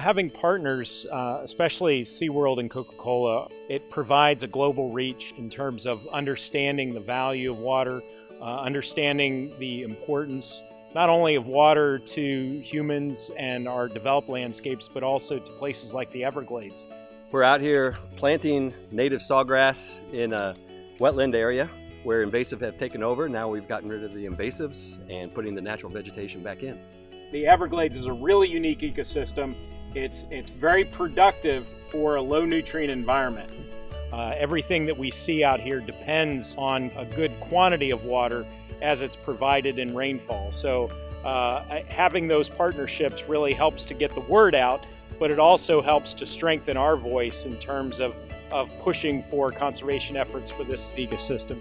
Having partners, uh, especially SeaWorld and Coca-Cola, it provides a global reach in terms of understanding the value of water, uh, understanding the importance not only of water to humans and our developed landscapes, but also to places like the Everglades. We're out here planting native sawgrass in a wetland area where invasive have taken over. Now we've gotten rid of the invasives and putting the natural vegetation back in. The Everglades is a really unique ecosystem. It's, it's very productive for a low nutrient environment. Uh, everything that we see out here depends on a good quantity of water as it's provided in rainfall. So uh, having those partnerships really helps to get the word out, but it also helps to strengthen our voice in terms of, of pushing for conservation efforts for this ecosystem.